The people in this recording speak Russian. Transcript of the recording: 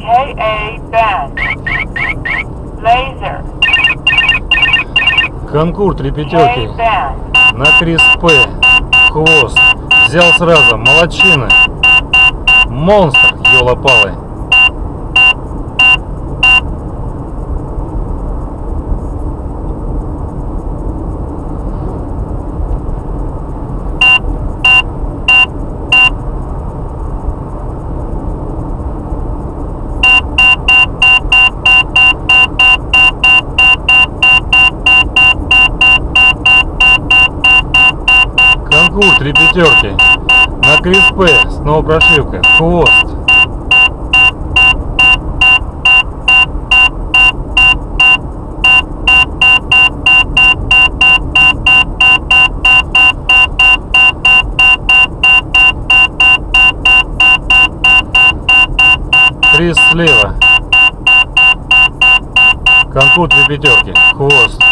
KA band. Laser. Конкур три пятерки. На Крис П. Хвост. Взял сразу. Молодчина. Монстр, елопалы. Конкур три пятерки. На Крис П. Снова прошивка. Хвост. Крис слева. Конкур три пятерки. Хвост.